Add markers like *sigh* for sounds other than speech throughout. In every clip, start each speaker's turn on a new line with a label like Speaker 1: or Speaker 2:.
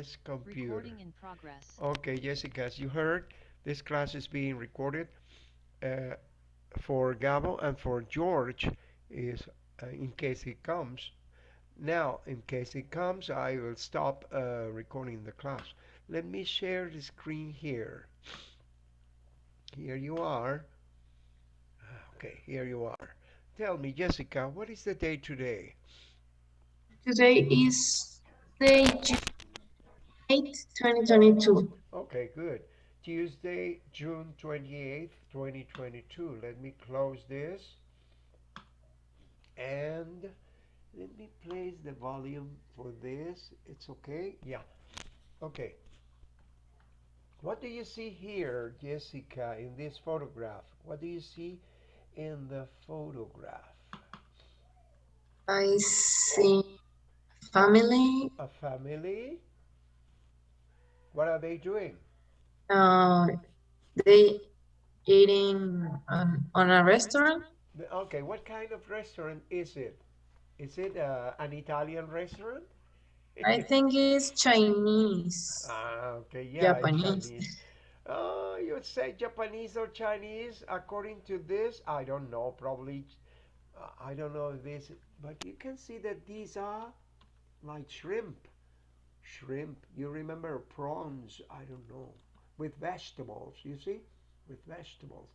Speaker 1: this computer.
Speaker 2: Recording in progress.
Speaker 1: Okay, Jessica, as you heard, this class is being recorded uh, for Gabo and for George is uh, in case he comes. Now, in case he comes, I will stop uh, recording the class. Let me share the screen here. Here you are. Okay, here you are. Tell me, Jessica, what is the day today?
Speaker 3: Today is day June 8, 2022.
Speaker 1: Okay, good. Tuesday, June 28th, 2022. Let me close this. And let me place the volume for this. It's okay? Yeah. Okay. What do you see here, Jessica, in this photograph? What do you see in the photograph?
Speaker 3: I see family.
Speaker 1: A family. What are they doing?
Speaker 3: Uh, they eating um, on a restaurant.
Speaker 1: Okay, what kind of restaurant is it? Is it uh, an Italian restaurant?
Speaker 3: I think it's Chinese.
Speaker 1: Ah, okay, yeah,
Speaker 3: Japanese.
Speaker 1: Chinese. Oh, you would say Japanese or Chinese? According to this, I don't know. Probably, uh, I don't know this, but you can see that these are like shrimp. Shrimp. You remember prawns? I don't know. With vegetables, you see, with vegetables,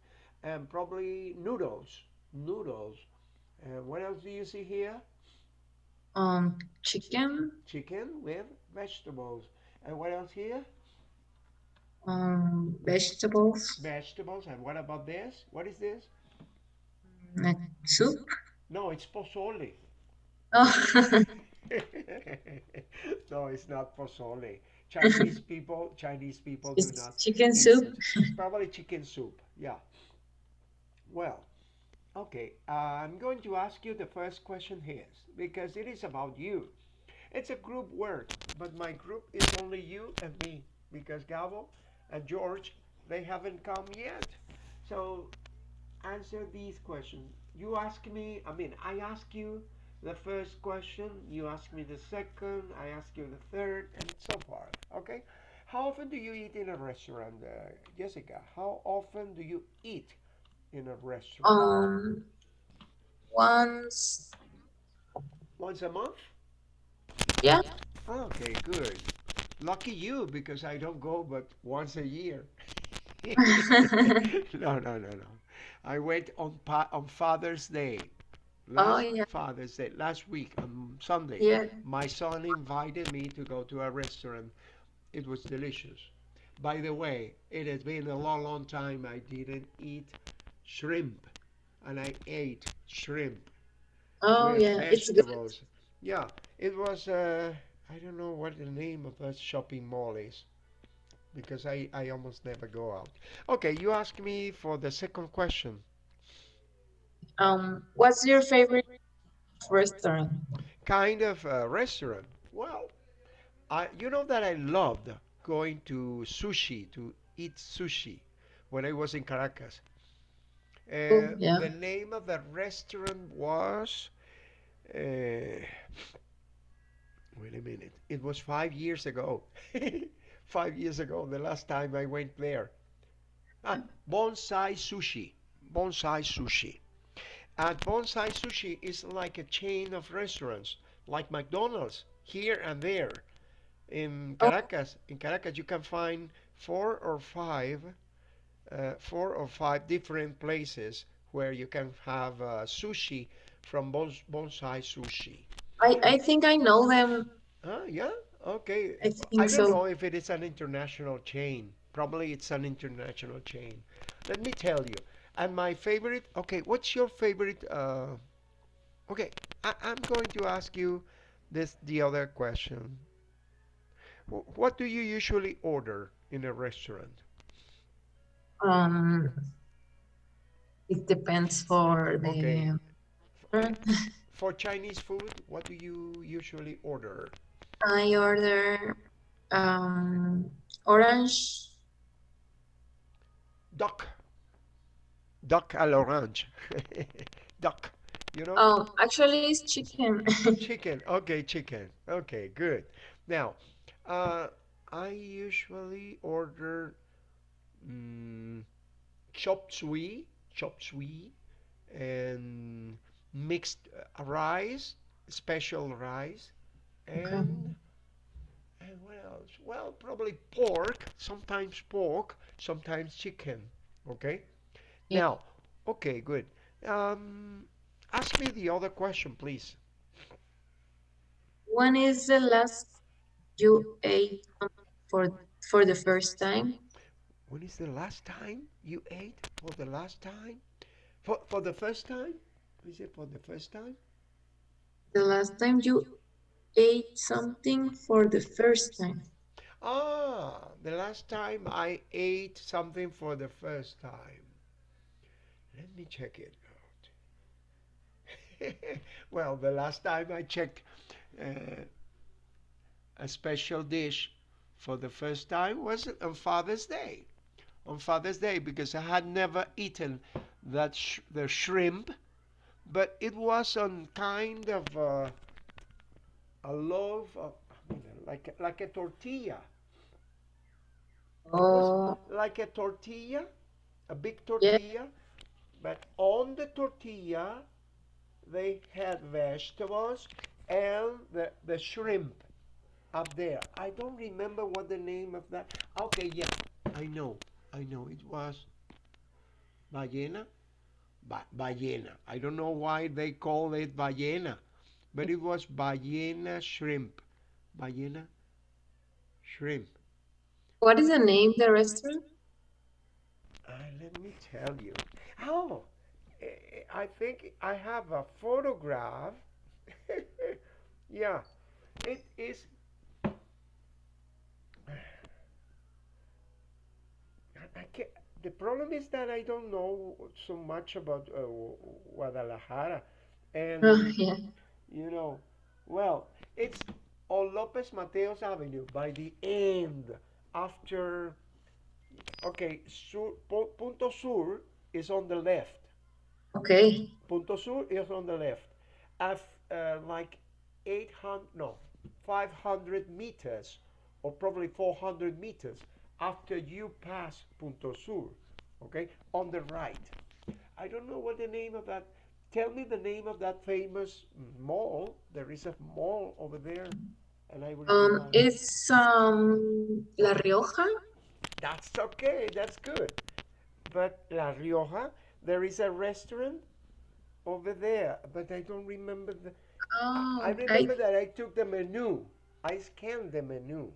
Speaker 1: and probably noodles. Noodles. And what else do you see here?
Speaker 3: Um, chicken.
Speaker 1: Chicken with vegetables. And what else here?
Speaker 3: Um, vegetables.
Speaker 1: Vegetables. And what about this? What is this?
Speaker 3: Like soup.
Speaker 1: No, it's pozole.
Speaker 3: Oh, *laughs* *laughs*
Speaker 1: no, it's not pozole. Chinese *laughs* people, Chinese people do
Speaker 3: it's
Speaker 1: not.
Speaker 3: chicken
Speaker 1: eat
Speaker 3: soup.
Speaker 1: It's probably chicken soup. Yeah. Well, okay. Uh, I'm going to ask you the first question here because it is about you. It's a group work, but my group is only you and me because Gabo and George they haven't come yet. So answer these questions. You ask me. I mean, I ask you the first question, you ask me the second, I ask you the third, and so forth. Okay? How often do you eat in a restaurant, uh, Jessica? How often do you eat in a restaurant?
Speaker 3: Um, once.
Speaker 1: Once a month?
Speaker 3: Yeah.
Speaker 1: Okay, good. Lucky you, because I don't go but once a year. *laughs* *laughs* no, no, no, no. I went on pa- on Father's Day. Last
Speaker 3: Oh, yeah.
Speaker 1: Father's Day, last week on Sunday.
Speaker 3: Yeah.
Speaker 1: My son invited me to go to a restaurant. It was delicious. By the way, it has been a long, long time I didn't eat shrimp, and I ate shrimp
Speaker 3: Oh yeah, it's good.
Speaker 1: Yeah, it was. Uh, I don't know what the name of that shopping mall is, because I I almost never go out. Okay, you ask me for the second question.
Speaker 3: Um, what's your favorite restaurant?
Speaker 1: Kind of uh, restaurant. Well, I you know that I loved going to sushi to eat sushi when I was in Caracas. Uh,
Speaker 3: yeah.
Speaker 1: the name of the restaurant was. Uh, wait a minute. It was five years ago. *laughs* five years ago, the last time I went there. Ah, Bonsai Sushi. Bonsai Sushi. And Bonsai Sushi is like a chain of restaurants, like McDonald's, here and there. In
Speaker 3: Oh.
Speaker 1: Caracas, in Caracas, you can find four or five, uh, four or five different places where you can have uh, sushi from Bons- Bonsai Sushi.
Speaker 3: I I think I know them.
Speaker 1: Ah, yeah, okay.
Speaker 3: I think I
Speaker 1: don't
Speaker 3: so.
Speaker 1: know if it is an international chain. Probably it's an international chain. Let me tell you. And my favorite, okay, what's your favorite? Uh, okay, I, I'm going to ask you this the other question. Wh- What do you usually order in a restaurant?
Speaker 3: Um, it depends for the restaurant. *laughs*
Speaker 1: For Chinese food, what do you usually order?
Speaker 3: I order um orange.
Speaker 1: Duck. Duck à l'orange. *laughs* Duck, you know?
Speaker 3: Oh, actually it's chicken. *laughs*
Speaker 1: Chicken. Okay, chicken. Okay, good. Now, Uh, I usually order mm, chop suey, chop suey, and mixed rice, special rice,
Speaker 3: Okay.
Speaker 1: and and what else? Well, probably pork, sometimes pork, sometimes chicken. Okay.
Speaker 3: Yeah.
Speaker 1: Now, okay, good. Um, ask me the other question, please.
Speaker 3: When is the last you ate for for the first time?
Speaker 1: When is the last time you ate for the last time? For for the first time? Is it for the first time?
Speaker 3: The last time you ate something for the first time.
Speaker 1: Ah, the last time I ate something for the first time. Let me check it out. *laughs* well, the last time I checked uh, a special dish for the first time was on Father's Day. On Father's Day, because I had never eaten that sh- the shrimp, but it was on kind of a, a loaf of like a, like a tortilla.
Speaker 3: Oh,
Speaker 1: like a tortilla, a big
Speaker 3: yeah.
Speaker 1: But on the tortilla they had vegetables and the, the shrimp up there. I don't remember what the name of that. Okay, yeah, I know, I know. It was ballena, ba- ballena. I don't know why they call it ballena, but it was ballena shrimp, ballena shrimp.
Speaker 3: What is the name of the restaurant?
Speaker 1: Uh, let me tell you. Oh, I think I have a photograph. *laughs* yeah, it is. *sighs* I can't, the problem is that I don't know so much about uh, Guadalajara,
Speaker 3: Oh,
Speaker 1: and *laughs*
Speaker 3: yeah.
Speaker 1: you know, well, it's on Lopez Mateos Avenue by the end after. Okay, sur, Punto Sur is on the left.
Speaker 3: Okay.
Speaker 1: Punto Sur is on the left. Af, uh, like 800, no, 500 meters, or probably 400 meters after you pass Punto Sur, okay, on the right. I don't know what the name of that. Tell me the name of that famous mall. There is a mall over there, and I will
Speaker 3: Um, it's um La Rioja.
Speaker 1: That's okay. That's good. But La Rioja, there is a restaurant over there, but I don't remember the.
Speaker 3: Oh, I
Speaker 1: remember that I took the menu. I scanned the menu.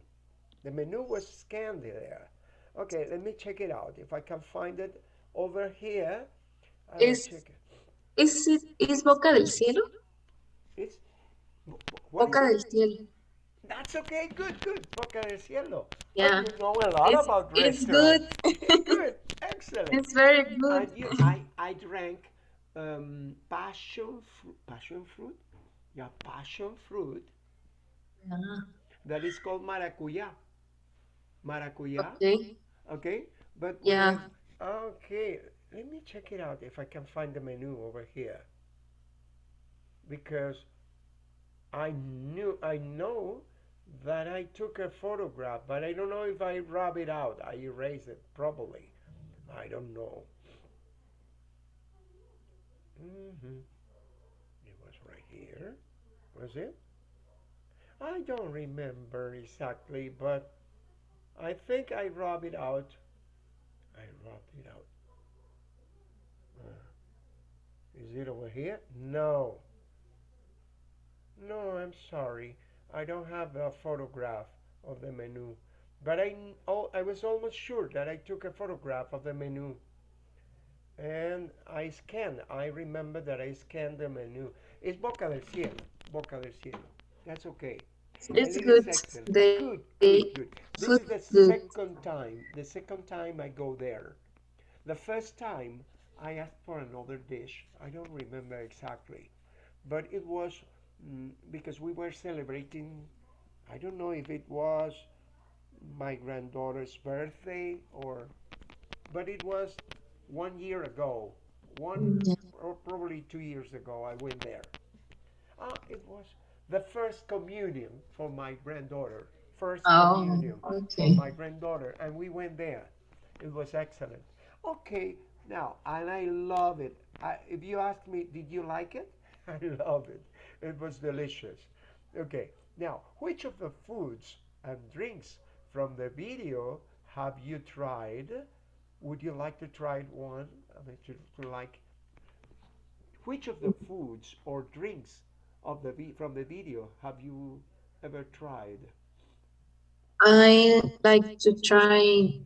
Speaker 1: The menu was scanned there. Okay, let me check it out. If I can find it over here, I will
Speaker 3: is
Speaker 1: check it.
Speaker 3: is it is Boca del Cielo?
Speaker 1: It's
Speaker 3: Boca del Cielo.
Speaker 1: That's okay. Good, good. Boca del Cielo.
Speaker 3: Yeah.
Speaker 1: you know a lot
Speaker 3: It's
Speaker 1: about
Speaker 3: it's good. *laughs*
Speaker 1: Good, excellent.
Speaker 3: It's very good.
Speaker 1: You, I, I drank um, passion fruit. Passion fruit? Yeah, passion fruit.
Speaker 3: Ah,
Speaker 1: That is called maracuya. Maracuya.
Speaker 3: okay.
Speaker 1: Okay, but
Speaker 3: Yeah.
Speaker 1: with okay, let me check it out if I can find the menu over here because I knew I know that I took a photograph, but I don't know if I rub it out. I erase it probably. I don't know. Mm-hmm. It was right here. Was it? I don't remember exactly, but I think I rub it out. I rubbed it out. Uh, is it over here? No. No, I'm sorry. I don't have a photograph of the menu. But I, oh, I was almost sure that I took a photograph of the menu. And I scanned. I remember that I scanned the menu. It's Boca del Cielo. Boca del Cielo. That's okay.
Speaker 3: It's good.
Speaker 1: excellent.
Speaker 3: The
Speaker 1: Good, good, good. This is the second time. The second time I go there. The first time I asked for another dish. I don't remember exactly, but it was mm, because we were celebrating. I don't know if it was my granddaughter's birthday or, but it was one year ago. One or probably two years ago. I went there. Ah, it was the first communion for my granddaughter. first
Speaker 3: Oh,
Speaker 1: communion for my granddaughter, and we went there. It was excellent. Okay, now, and I love it. I, if you ask me, did you like it? *laughs* I love it. It was delicious. Okay, now, which of the foods and drinks from the video have you tried? Would you like to try one? I mean, to, to like which of the foods or drinks of the from the video have you ever tried?
Speaker 3: I like to try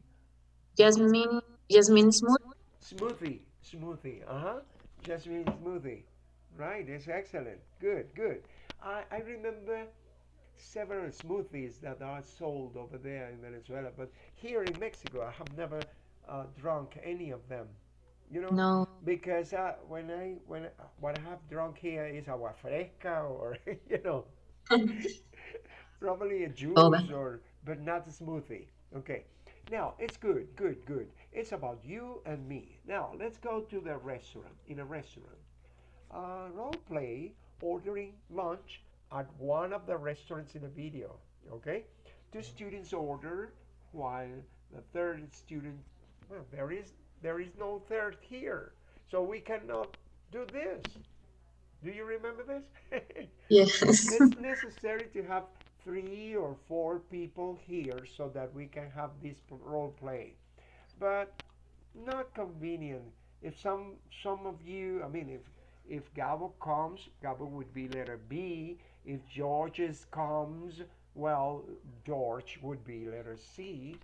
Speaker 3: jasmine jasmine smooth.
Speaker 1: Smoothie, smoothie. Uh huh. Jasmine smoothie. Right. It's excellent. Good, good. I I remember several smoothies that are sold over there in Venezuela, but here in Mexico, I have never uh, drunk any of them. You know,
Speaker 3: No.
Speaker 1: because uh, when I when what I have drunk here is agua fresca or *laughs* you know *laughs* probably a
Speaker 3: Oh,
Speaker 1: juice or but not a smoothie. Okay. Now it's good, good, good. It's about you and me. Now let's go to the restaurant. In a restaurant, uh, role play ordering lunch at one of the restaurants in the video. Okay. Two students order while the third student. Well, there is there is no third here, so we cannot do this. Do you remember this? *laughs*
Speaker 3: Yes.
Speaker 1: it's necessary to have three or four people here so that we can have this role play. But not convenient. If some some of you, I mean, if if Gabo comes, Gabo would be letter B. If George's comes, well, George would be letter C,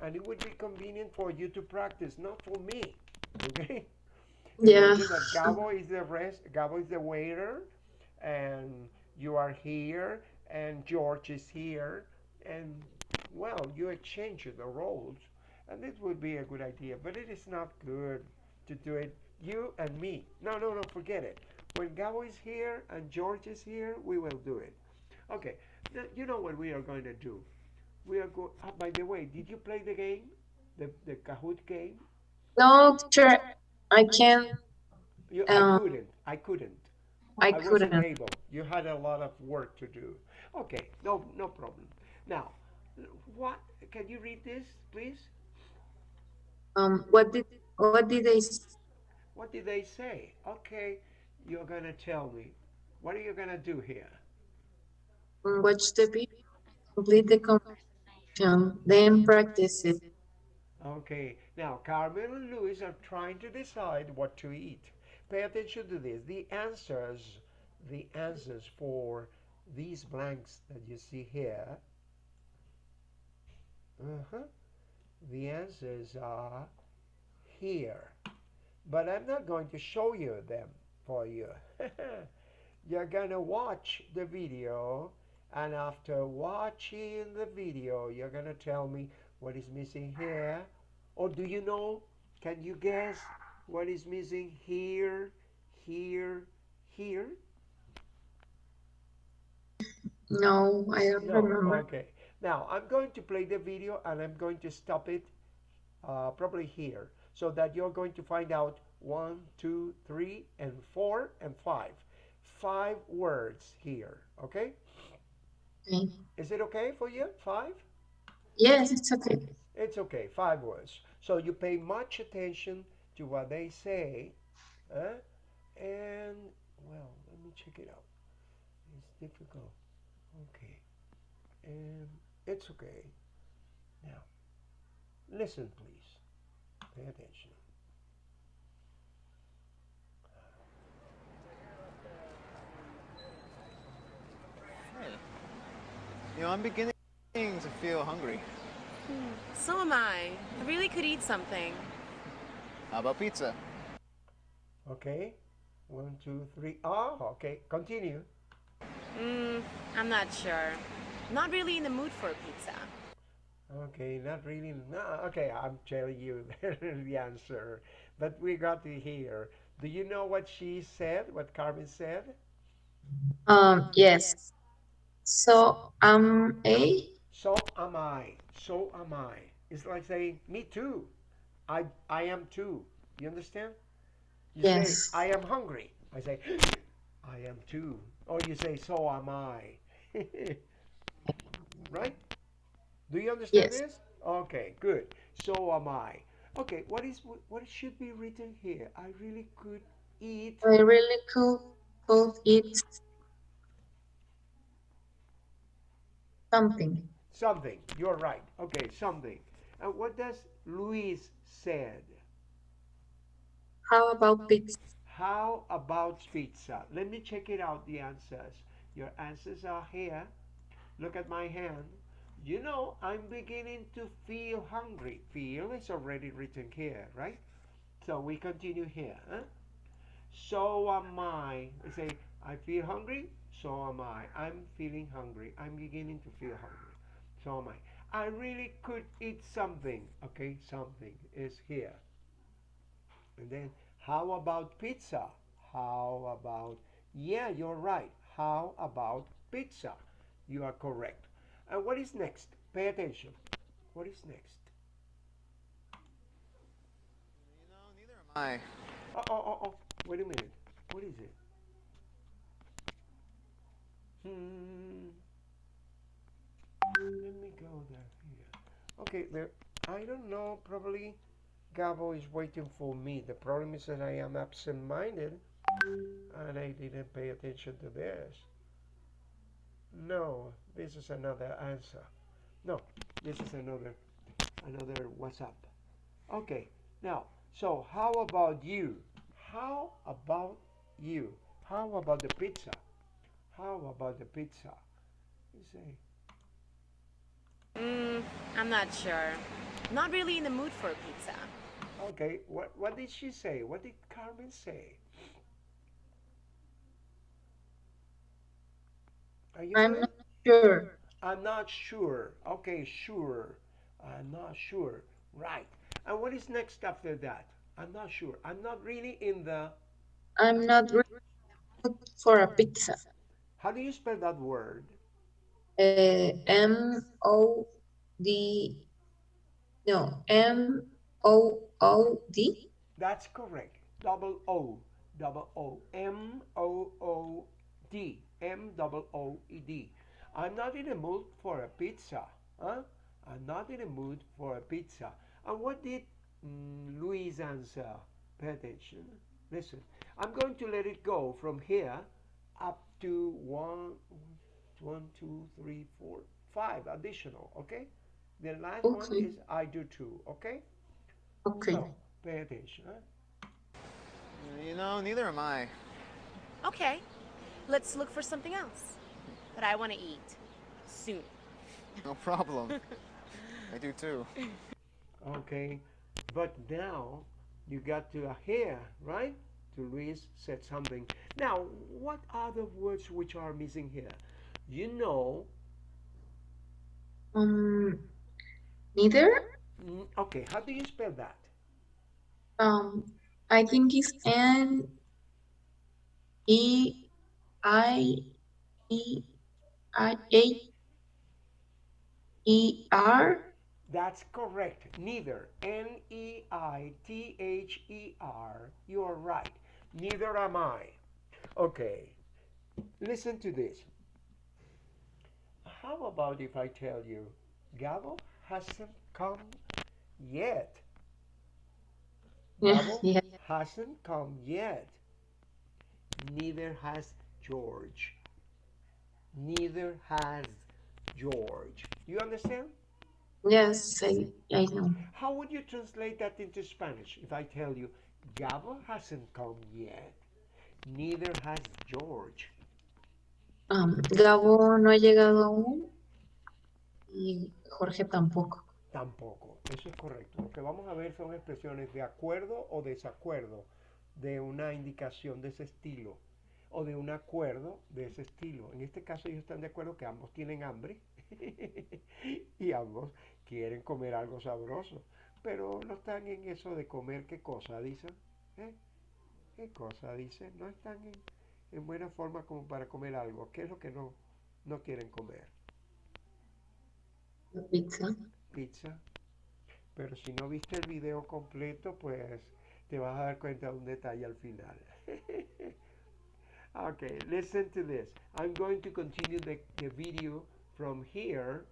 Speaker 1: and it would be convenient for you to practice, not for me. *laughs* Okay.
Speaker 3: Yeah.
Speaker 1: That Gabo is the rest. Gabo is the waiter, and you are here, and George is here, and well, you exchange the roles, and this would be a good idea. But it is not good to do it you and me. No, no, no, forget it. When Gabo is here and George is here, we will do it. Okay. Now, you know what we are going to do? We are going. Uh, by the way, did you play the game, the the Kahoot game?
Speaker 3: No, teacher, I can't.
Speaker 1: You, I
Speaker 3: Um,
Speaker 1: couldn't. I couldn't.
Speaker 3: I
Speaker 1: I wasn't
Speaker 3: couldn't.
Speaker 1: able. You had a lot of work to do. Okay, no, no problem. Now, what? Can you read this, please?
Speaker 3: Um, what did what did they
Speaker 1: What did they say? Okay, you're gonna tell me. What are you gonna do here?
Speaker 3: watch the video, complete the conversation, then practice it.
Speaker 1: Okay, now Carmen and Luis are trying to decide what to eat. Pay attention to this. The answers, the answers for these blanks that you see here. Uh-huh. The answers are here. But I'm not going to show you them for you. *laughs* You're gonna watch the video, and after watching the video, you're gonna tell me what is missing here. Or do you know? Can you guess what is missing here, here, here?
Speaker 3: No, I don't
Speaker 1: No.
Speaker 3: remember.
Speaker 1: Okay. Now I'm going to play the video and I'm going to stop it uh, probably here so that you're going to find out one, two, three, and four, and five. Five words here. Okay?
Speaker 3: Okay.
Speaker 1: Is it okay for you? Five?
Speaker 3: Yes, it's okay.
Speaker 1: It's okay. Five words. So you pay much attention to what they say. Huh? And, well, let me check it out. It's difficult. Okay. And it's okay. Now, listen, please. Pay attention.
Speaker 2: You know, I'm beginning to feel hungry.
Speaker 4: So am I. I really could eat something.
Speaker 2: How about pizza?
Speaker 1: Okay. One, two, three. Ah, okay. Continue.
Speaker 4: Mm, I'm not sure. Not really in the mood for a pizza.
Speaker 1: Okay, not really. No, okay, I'm telling you *laughs* the answer. But we got to hear. Do you know what she said? What Carmen said?
Speaker 3: Um, yes. So, am A,
Speaker 1: So am I. So am I. It's like saying, me too. I I am too. You understand? You
Speaker 3: Yes.
Speaker 1: say, I am hungry. I say, I am too. Or you say, so am I. *laughs* right? Do you understand
Speaker 3: Yes.
Speaker 1: this? Okay, good. So am I. Okay, what is what should be written here? I really could eat.
Speaker 3: I really could, could eat something.
Speaker 1: Something. You're right. Okay, something. And what does Luis said?
Speaker 3: How about pizza?
Speaker 1: How about pizza? Let me check it out, the answers. Your answers are here. Look at my hand. You know, I'm beginning to feel hungry. Feel is already written here, right? So we continue here. Huh? So am I. I say, I feel hungry. So am I. I'm feeling hungry. I'm beginning to feel hungry. So am I. I really could eat something. Okay, something is here. And then, how about pizza? How about, yeah, you're right. How about pizza? You are correct. And what is next? Pay attention. What is next?
Speaker 2: You know, neither am I.
Speaker 1: Oh, oh, oh, oh. Wait a minute. What is it? Hmm. Let me go there. Here. Okay, there. I don't know. Probably Gabo is waiting for me. The problem is that I am absent-minded and I didn't pay attention to this. No, this is another answer. No, this is another another WhatsApp. Okay, now, so how about you? How about you? How about the pizza? How about the pizza? You say,
Speaker 4: Mm, I'm not sure. Not really in the mood for a pizza.
Speaker 1: okay, what, what did she say? What did Carmen say? Are you
Speaker 3: I'm not sure.
Speaker 1: I'm not sure. Okay, sure. I'm not sure. Right. And what is next after that? I'm not sure. I'm not really in the.
Speaker 3: I'm not really good for a pizza.
Speaker 1: How do you spell that word?
Speaker 3: Uh, M O D. No, M O O D.
Speaker 1: That's correct. Double O. Double O. M O O D. M double O E D. I'm not in a mood for a pizza. Huh? I'm not in a mood for a pizza. And what did mm, Luis answer? Pay attention. Listen. I'm going to let it go from here up to one, one, two, three, four, five additional. Okay. The last one is I do too. Okay.
Speaker 3: Okay.
Speaker 1: So pay attention. Huh?
Speaker 2: You know, neither am I.
Speaker 4: Okay, let's look for something else that I want to eat soon.
Speaker 2: No problem. *laughs* I do too.
Speaker 1: Okay, but now you got to hear, right? To Luis said something. Now, what are the words which are missing here? You know,
Speaker 3: Um, neither.
Speaker 1: okay, how do you spell that?
Speaker 3: Um, I think it's N E I E I A E R.
Speaker 1: That's correct. Neither. N E I T H E R. You are right. Neither am I. Okay. Listen to this. How about if I tell you Gabo hasn't come yet? *laughs* Gabo
Speaker 3: yeah.
Speaker 1: hasn't come yet. Neither has George. Neither has George. You understand?
Speaker 3: Yes, I, I know.
Speaker 1: How would you translate that into Spanish if I tell you Gabo hasn't come yet? Neither has George.
Speaker 3: Um, Gabo no ha llegado aún y Jorge tampoco.
Speaker 1: Tampoco. Eso es correcto. Lo que vamos a ver son expresiones de acuerdo o desacuerdo de una indicación de ese estilo o de un acuerdo de ese estilo. En este caso ellos están de acuerdo que ambos tienen hambre *laughs* y ambos quieren comer algo sabroso, pero no están en eso de comer qué cosa, dicen. ¿Eh? ¿Qué cosa dicen? No están en, en buena forma como para comer algo. ¿Qué es lo que no, no quieren comer?
Speaker 3: Pizza.
Speaker 1: pizza. Pero si no viste el video completo, pues te vas a dar cuenta de un detalle al final. *laughs* okay, listen to this. I'm going to continue the, the video from here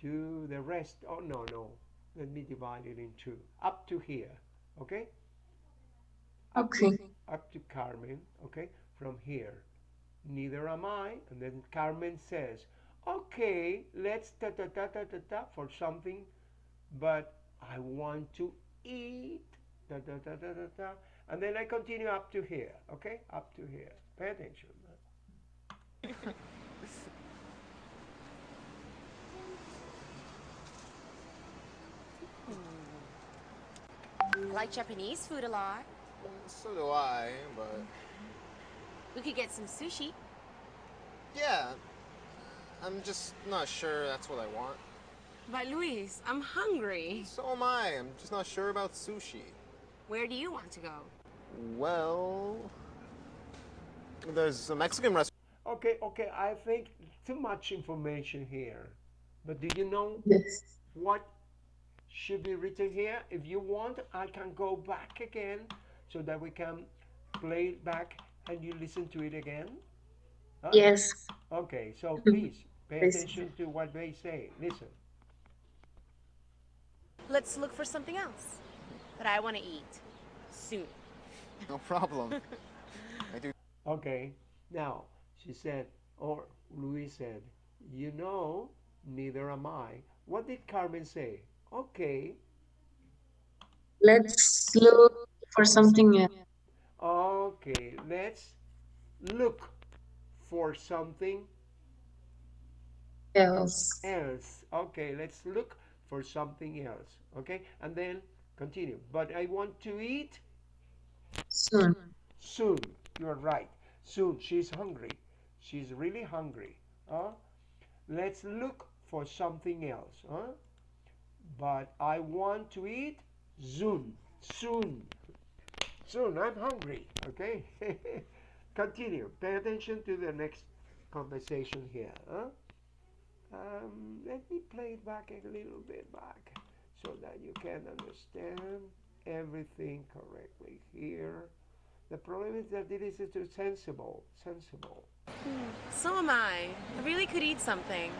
Speaker 1: to the rest. Oh, no, no. Let me divide it in two. Up to here, okay?
Speaker 3: Okay.
Speaker 1: Up to Carmen, okay? From here. Neither am I. And then Carmen says, okay, let's ta ta ta ta ta ta for something, but I want to eat. Ta ta ta ta ta ta. And then I continue up to here, okay? Up to here. Pay attention. *laughs*
Speaker 4: I like Japanese food a lot.
Speaker 2: So do I, but
Speaker 4: We could get some sushi.
Speaker 2: yeah, I'm just not sure that's what I want.
Speaker 4: But Luis, I'm hungry.
Speaker 2: So am I. I'm just not sure about sushi.
Speaker 4: Where do you want to go?
Speaker 2: Well, there's a Mexican restaurant.
Speaker 1: Okay, okay, I think too much information here. But do you know
Speaker 3: Yes.
Speaker 1: what should be written here? If you want, I can go back again so that we can play it back and you listen to it again. Huh?
Speaker 3: Yes.
Speaker 1: Okay, so *laughs* please pay attention to what they say. Listen.
Speaker 4: Let's look for something else that I want to eat soon. *laughs*
Speaker 2: No problem. *laughs* I do.
Speaker 1: Okay, now she said, or Luis said, you know, neither am I. What did Carmen say? Okay,
Speaker 3: Let's look for something else.
Speaker 1: okay, let's look for something
Speaker 3: else.
Speaker 1: else. Okay, let's look for something else. Okay, and then continue. But I want to eat
Speaker 3: Soon.
Speaker 1: soon. You're right. Soon. She's hungry. She's really hungry. Huh? Let's look for something else. Huh? But I want to eat soon. Soon. Soon. I'm hungry. Okay? *laughs* Continue. Pay attention to the next conversation here. Huh? Um, let me play it back a little bit back so that you can understand everything correctly here. The problem is that it is too sensible, sensible.
Speaker 4: So am I. I really could eat something.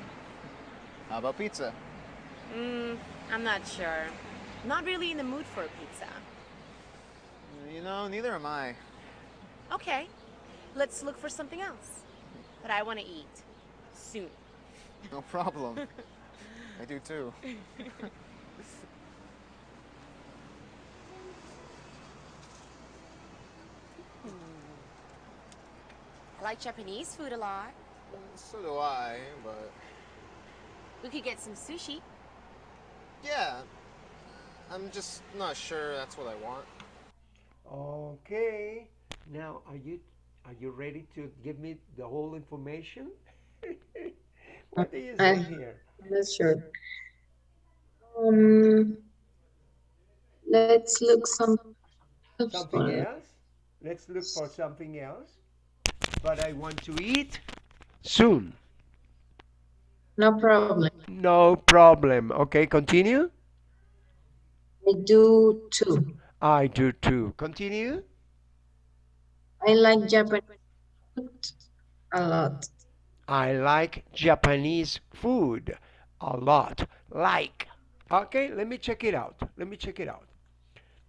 Speaker 2: How about pizza?
Speaker 4: Mm, I'm not sure. Not really in the mood for a pizza.
Speaker 2: You know, neither am I.
Speaker 4: Okay, let's look for something else that I want to eat soon.
Speaker 2: No problem. *laughs* I do too.
Speaker 4: I like Japanese food a lot.
Speaker 2: So do I, but
Speaker 4: We could get some sushi.
Speaker 2: Yeah, I'm just not sure that's what I want.
Speaker 1: Okay. Now, are you are you ready to give me the whole information? *laughs* what do you say
Speaker 3: I-
Speaker 1: here?
Speaker 3: I'm not sure. Um, let's look some.
Speaker 1: Something else? Let's look for something else. But I want to eat soon.
Speaker 3: No problem.
Speaker 1: No problem. Okay, continue.
Speaker 3: I do too.
Speaker 1: I do too. Continue.
Speaker 3: I like Japanese food a lot.
Speaker 1: I like Japanese food a lot. Like. Okay, let me check it out. Let me check it out.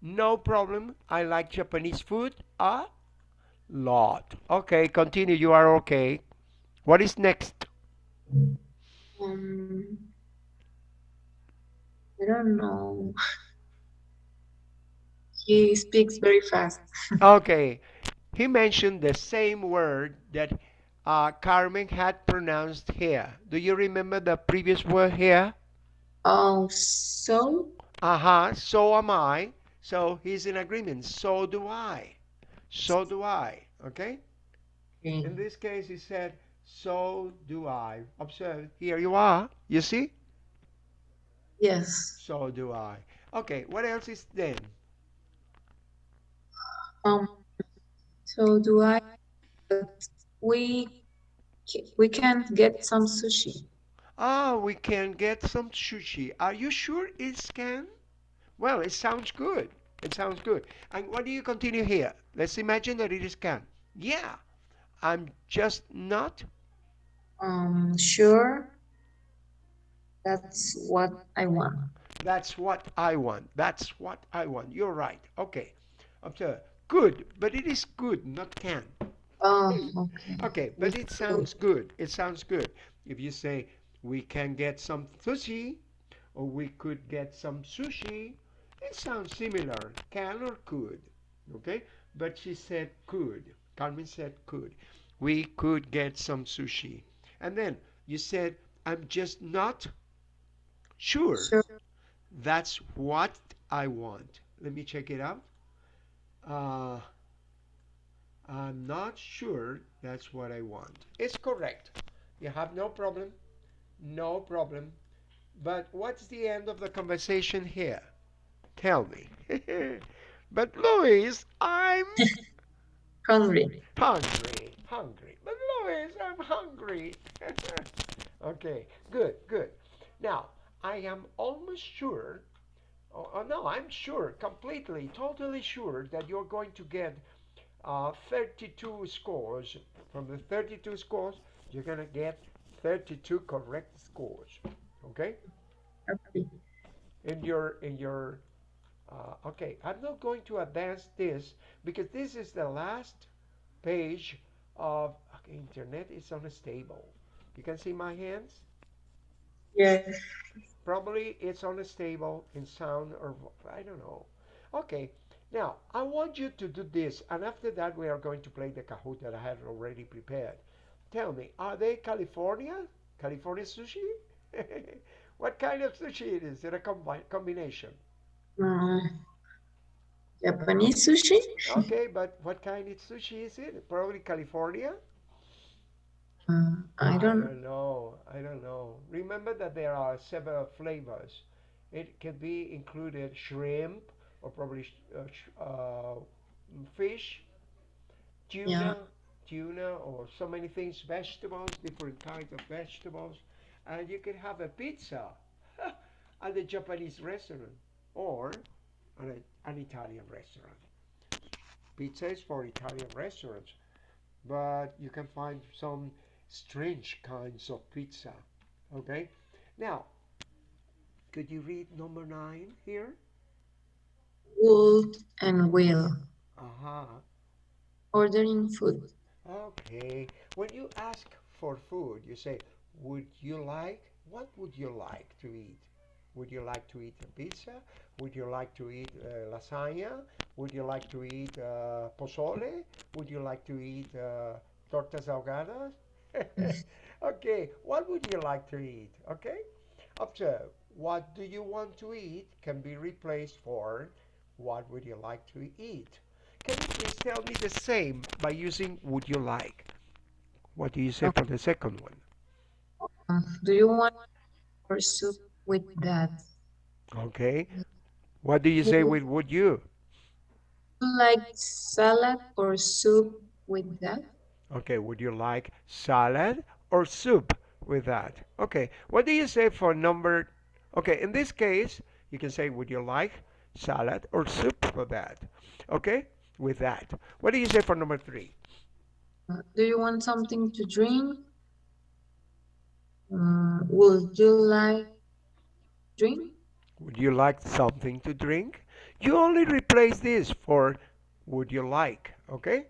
Speaker 1: No problem. I like Japanese food a lot. Okay, continue. You are okay. What is next?
Speaker 3: Um, I don't know. *laughs* He speaks very fast. *laughs*
Speaker 1: Okay. He mentioned the same word that uh, Carmen had pronounced here. Do you remember the previous word here?
Speaker 3: Oh, so
Speaker 1: Uh-huh, so am I. So he's in agreement. So do I. So do I. Okay? In this case, he said, so do I. Observe, here you are. You see?
Speaker 3: yes.
Speaker 1: So do I. Okay, what else is then?
Speaker 3: Um, so do I? We we can't get some sushi.
Speaker 1: Ah, we can get some sushi. Are you sure it's can? Well, it sounds good. It sounds good. And what do you continue here? Let's imagine that it is can. Yeah, I'm just not
Speaker 3: Um, sure. That's what I want.
Speaker 1: That's what I want. That's what I want. You're right. Okay. Observe. Good, but it is good, not can.
Speaker 3: Oh, okay.
Speaker 1: Okay, but it sounds good. It sounds good. If you say, we can get some sushi, or we could get some sushi, it sounds similar. Can or could. Okay? But she said could. Carmen said could. We could get some sushi. And then you said, I'm just not sure.
Speaker 3: Sure.
Speaker 1: That's what I want. Let me check it out. Uh, I'm not sure that's what I want. It's correct. You have no problem. No problem. But what's the end of the conversation here? Tell me. *laughs* but Louis, I'm *laughs*
Speaker 3: Hungry.
Speaker 1: hungry. Hungry. But Lois, I'm hungry. *laughs* okay, good, good. Now, I am almost sure, oh, oh, no, I'm sure, completely, totally sure that you're going to get uh, 32 scores. From the 32 scores, you're going to get 32 correct scores. Okay?
Speaker 3: Okay.
Speaker 1: in your in your uh, okay I'm not going to advance this because this is the last page of okay, internet is unstable. You can see my hands?
Speaker 3: Yes.
Speaker 1: probably it's unstable in sound or I don't know. Okay now I want you to do this and after that we are going to play the Kahoot that I had already prepared. Tell me are they California? California sushi? *laughs* What kind of sushi it is? Is it a combi- combination
Speaker 3: Uh, Japanese sushi?
Speaker 1: Okay, but what kind of sushi is it? Probably California?
Speaker 3: Uh, I don't.
Speaker 1: know. I don't know. Remember that there are several flavors. It can be included shrimp or probably sh- uh, sh- uh, fish, tuna,
Speaker 3: Yeah.
Speaker 1: tuna, or so many things, vegetables, different kinds of vegetables. And you can have a pizza *laughs* at the Japanese restaurant or at a, an Italian restaurant. Pizza is for Italian restaurants, but you can find some strange kinds of pizza. Okay? Now, could you read number nine here?
Speaker 3: Would and will.
Speaker 1: Aha.
Speaker 3: Ordering food.
Speaker 1: Okay. When you ask for food, you say, Would you like? What would you like to eat? Would you like to eat a pizza? Would you like to eat uh, lasagna? Would you like to eat uh, pozole? Would you like to eat uh, tortas ahogadas? *laughs* okay, what would you like to eat? Okay, observe. What do you want to eat can be replaced for what would you like to eat? Can you please tell me the same by using would you like? What do you say for the second one?
Speaker 3: Uh, do you want or soup with that?
Speaker 1: Okay. What do you say with would you?
Speaker 3: Like salad or soup with that?
Speaker 1: Okay, would you like salad or soup with that? Okay, what do you say for number? Okay, in this case, you can say would you like salad or soup for that? Okay, with that. What do you say for number three?
Speaker 3: Uh, do you want something to drink? Uh, would you like drink?
Speaker 1: Would you like something to drink? You only replace this for would you like, okay?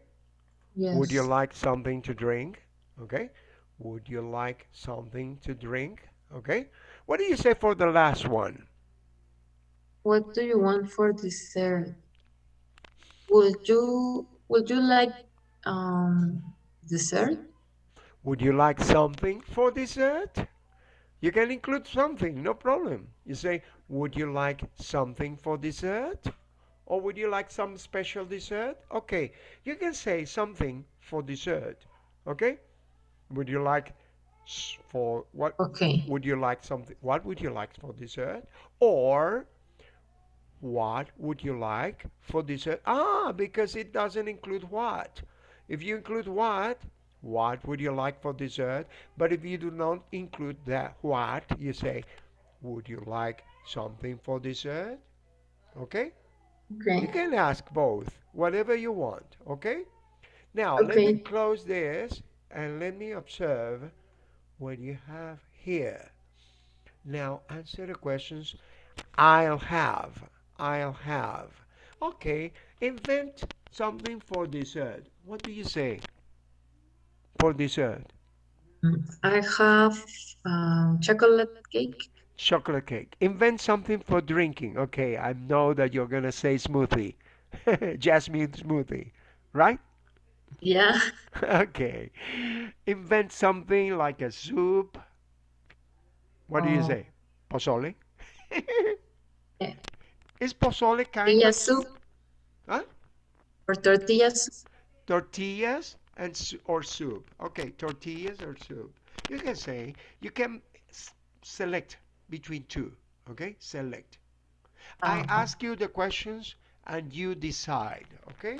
Speaker 3: Yes.
Speaker 1: Would you like something to drink? Okay. Would you like something to drink? Okay. What do you say for the last one?
Speaker 3: What do you want for dessert? Would you would you like um dessert?
Speaker 1: Would you like something for dessert? You can include something, no problem. You say, would you like something for dessert? Or would you like some special dessert? Okay, you can say something for dessert. Okay? Would you like for what
Speaker 3: Okay.
Speaker 1: would you like something what would you like for dessert or what would you like for dessert ah because it doesn't include what if you include what what would you like for dessert but if you do not include that what you say would you like something for dessert okay you can ask both whatever you want okay now let me close this and let me observe what you have here Now answer the questions. I'll have. I'll have. Okay, invent something for dessert. What do you say for dessert?
Speaker 3: I have um, chocolate cake.
Speaker 1: Chocolate cake. Invent something for drinking. Okay, I know that you're gonna say smoothie. *laughs* Jasmine smoothie, right?
Speaker 3: Yeah. *laughs*
Speaker 1: Okay. Invent something like a soup. What do you
Speaker 3: Oh.
Speaker 1: say? Pozole?
Speaker 3: Yeah.
Speaker 1: Is pozole kind
Speaker 3: Tortilla
Speaker 1: of
Speaker 3: soup
Speaker 1: Huh?
Speaker 3: or tortillas.
Speaker 1: tortillas and or soup? Okay, tortillas or soup. You can say you can select between two. Okay, select. I
Speaker 3: Uh-huh.
Speaker 1: ask you the questions and you decide. Okay.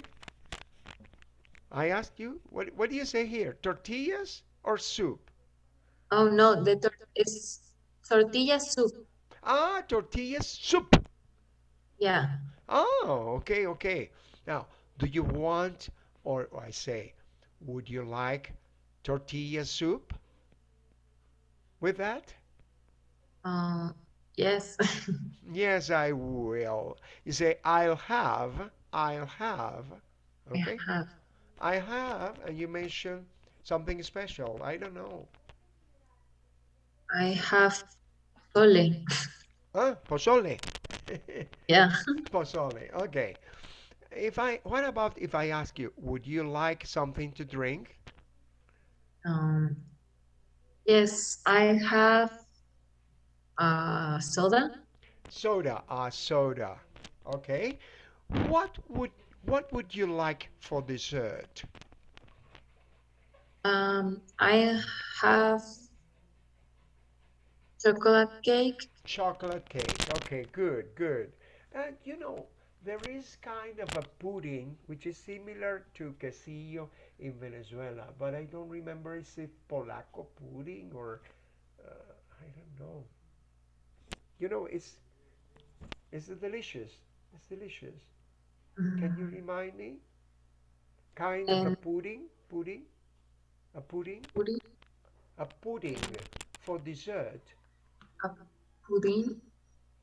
Speaker 1: I ask you. What What do you say here? Tortillas or soup?
Speaker 3: Oh no, the tor is tortilla soup.
Speaker 1: Ah, tortillas soup.
Speaker 3: Yeah.
Speaker 1: Oh, okay, okay. Now, do you want, or, or I say, would you like tortilla soup with that?
Speaker 3: Uh, yes. *laughs*
Speaker 1: Yes, I will. You say, I'll have, I'll have. Okay?
Speaker 3: I have.
Speaker 1: I have, and you mention something special. I don't know.
Speaker 3: I have pozole.
Speaker 1: Huh? Pozole. *laughs*
Speaker 3: Yeah.
Speaker 1: Pozole. Okay. If I, what about if I ask you, would you like something to drink?
Speaker 3: Um, yes, I have uh, soda.
Speaker 1: Soda, uh, soda. Okay. What would what would you like for dessert?
Speaker 3: Um, I have chocolate cake.
Speaker 1: Chocolate cake. Okay, good, good. And you know, there is kind of a pudding which is similar to quesillo in Venezuela, but I don't remember is it Polaco pudding or uh, I don't know. You know, it's it's delicious. It's delicious. Can you
Speaker 3: Mm,
Speaker 1: remind me? Kind of a
Speaker 3: Um,
Speaker 1: pudding, pudding, a pudding,
Speaker 3: pudding,
Speaker 1: a pudding for dessert.
Speaker 3: a pudding.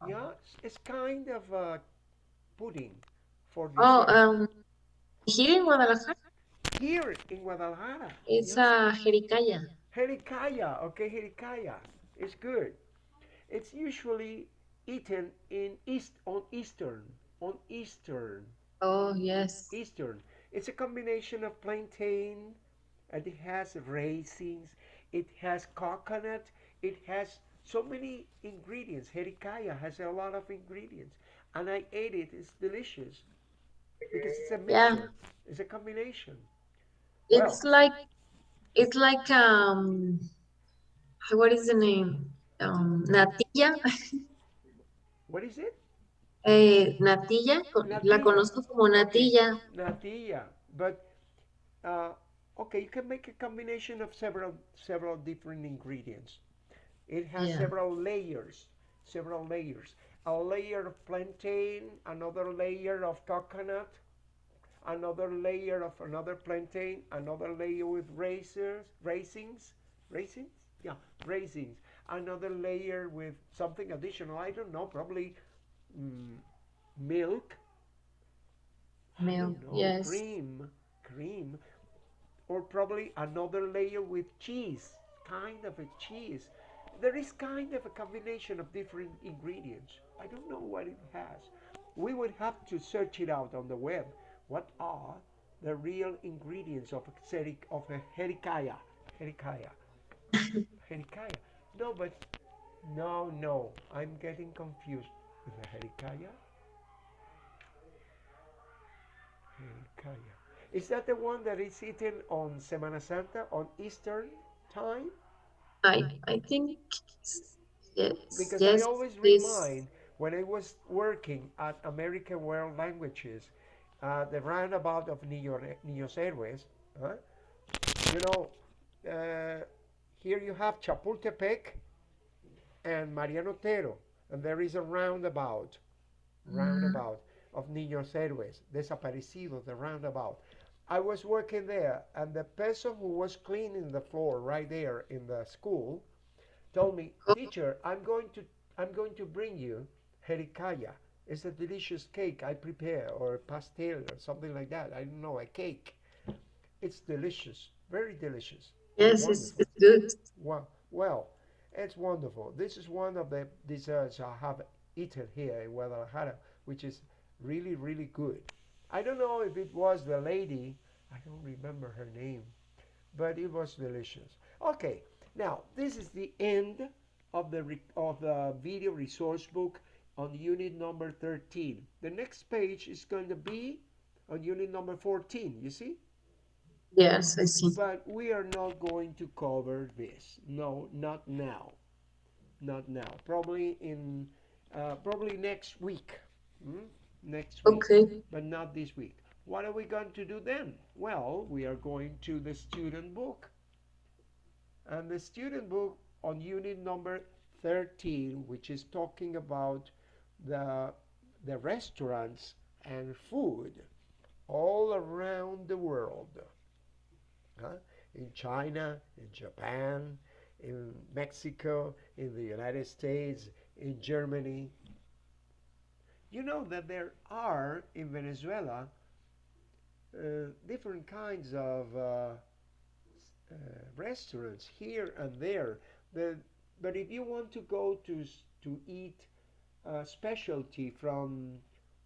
Speaker 1: Yeah, it's, it's kind of a pudding for
Speaker 3: Oh, um, here in Guadalajara,
Speaker 1: Here in Guadalajara.
Speaker 3: it's a jericalla.
Speaker 1: Jericalla, okay, jericalla. It's good. It's usually eaten in East on Eastern, on Eastern,
Speaker 3: Oh, yes.
Speaker 1: Eastern. It's a combination of plantain, and it has raisins, it has coconut, it has so many ingredients. Jericalla has a lot of ingredients, and I ate it. It's delicious because it's a
Speaker 3: Yeah,
Speaker 1: mixture. It's a combination.
Speaker 3: It's like it's like um, what is the name? Um, natilla. *laughs*
Speaker 1: what is it?
Speaker 3: Eh, natilla, co- la
Speaker 1: Natilla.
Speaker 3: conozco como natilla.
Speaker 1: natilla. But uh, okay, you can make a combination of several several different ingredients. It has
Speaker 3: Yeah.
Speaker 1: several layers, several layers. A layer of plantain, another layer of coconut, another layer of another plantain, another layer with raisins, raisins, raisins, yeah, raisins. Another layer with something additional. I don't know, probably mm, milk.
Speaker 3: Milk,
Speaker 1: know,
Speaker 3: yes.
Speaker 1: cream, cream, or probably another layer with cheese, kind of a cheese. There is kind of a combination of different ingredients. I don't know what it has. We would have to search it out on the web. What are the real ingredients of a of a jericalla? Jericalla. *laughs* jericalla. No, but no, no. I'm getting confused with the jericalla. Jericalla. Is that the one that is eaten on Semana Santa on Eastern time?
Speaker 3: I I think yes,
Speaker 1: Because I always
Speaker 3: this
Speaker 1: remind when I was working at American World Languages, uh, the roundabout of Niño- Niños Héroes, huh? you know, uh, here you have Chapultepec and Mariano Otero, and there is a roundabout, roundabout of Niños Héroes, Desaparecidos, the roundabout. I was working there, and the person who was cleaning the floor right there in the school told me, "Teacher, I'm going to I'm going to bring you jericalla. It's a delicious cake I prepare, or pastel, or something like that. I don't know, a cake. It's delicious, very delicious.
Speaker 3: Yes, it's, it's good.
Speaker 1: Well, well, it's wonderful. This is one of the desserts I have eaten here in Guadalajara, which is really, really good. I don't know if it was the lady, I don't remember her name, but it was delicious. Okay, now this is the end of the re- of the video resource book on unit number 13. The next page is going to be on unit number 14. You see?
Speaker 3: Yes, I see.
Speaker 1: But we are not going to cover this. No, not now. Not now. Probably in, uh, probably next week. Hmm? Next week.
Speaker 3: Okay.
Speaker 1: But not this week. What are we going to do then? Well, we are going to the student book. And the student book on unit number 13, which is talking about the, the restaurants and food all around the world huh? in China, in Japan, in Mexico, in the United States, in Germany. You know that there are in Venezuela uh, different kinds of uh, uh, restaurants here and there. The, but if you want to go to to eat a specialty from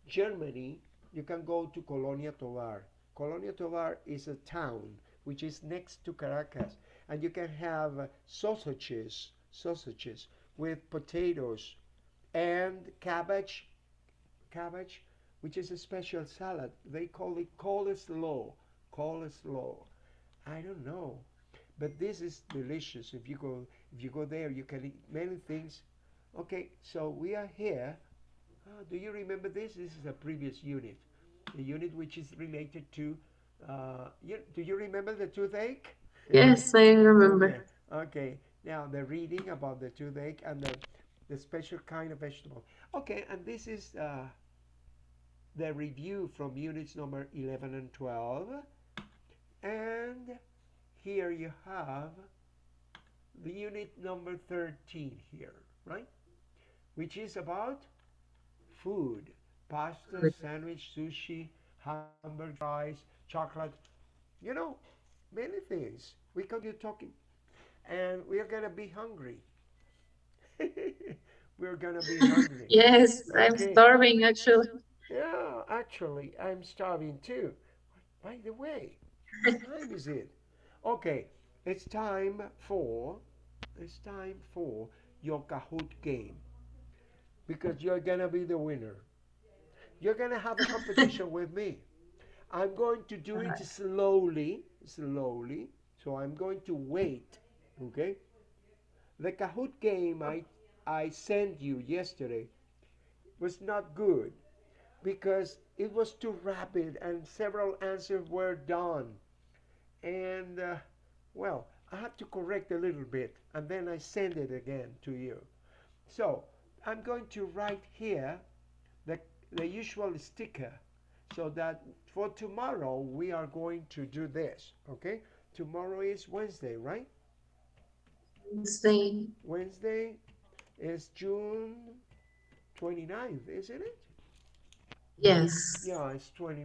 Speaker 1: Germany, you can go to Colonia Tovar. Colonia Tovar is a town which is next to Caracas, and you can have uh, sausages, sausages with potatoes and cabbage, cabbage, which is a special salad. They call it coleslaw, coleslaw. I don't know, but this is delicious. If you go, if you go there, you can eat many things. Okay, so we are here. Ah, do you remember this? This is a previous unit, the unit which is related to. Uh, you, do you remember the toothache?
Speaker 3: Yes, I remember.
Speaker 1: Okay. okay. Now the reading about the toothache and the, the special kind of vegetable. Okay, and this is uh, the review from units number 11 and 12. And here you have the unit number 13 here, right? Which is about food, pasta, sandwich, sushi, hamburger, fries, chocolate, you know, many things. We continue talking, and we are gonna be hungry. *laughs* We're gonna be hungry. *laughs*
Speaker 3: Yes, I'm starving actually.
Speaker 1: Yeah, actually, I'm starving too. By the way, what *laughs* time is it? Okay, it's time for it's time for your Kahoot game because you're gonna be the winner. You're gonna have a competition with me. I'm going to do it slowly, slowly. So I'm going to wait. Okay. The Kahoot game I I sent you yesterday was not good because it was too rapid and several answers were done. And uh, well, I had to correct a little bit and then I send it again to you. So I'm going to write here the, the usual sticker so that for tomorrow we are going to do this. Okay? Tomorrow is Wednesday, right?
Speaker 3: Say,
Speaker 1: Wednesday is June 29th, isn't it?
Speaker 3: Yes.
Speaker 1: Yeah, it's 20.